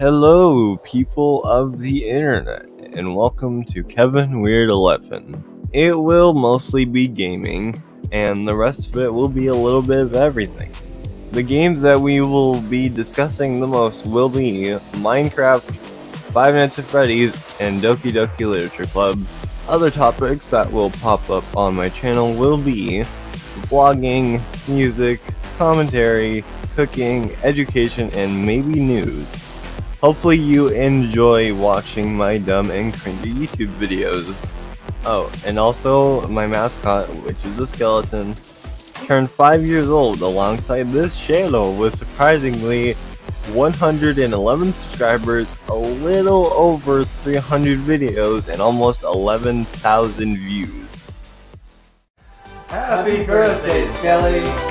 Hello, people of the internet, and welcome to Kevin Weird 11. It will mostly be gaming, and the rest of it will be a little bit of everything. The games that we will be discussing the most will be Minecraft, Five Nights at Freddy's, and Doki Doki Literature Club. Other topics that will pop up on my channel will be vlogging, music, commentary, cooking, education, and maybe news. Hopefully you enjoy watching my dumb and cringy YouTube videos. Oh, and also my mascot, which is a skeleton, turned 5 years old alongside this channel with surprisingly 111 subscribers, a little over 300 videos, and almost 11,000 views. Happy birthday, Skelly!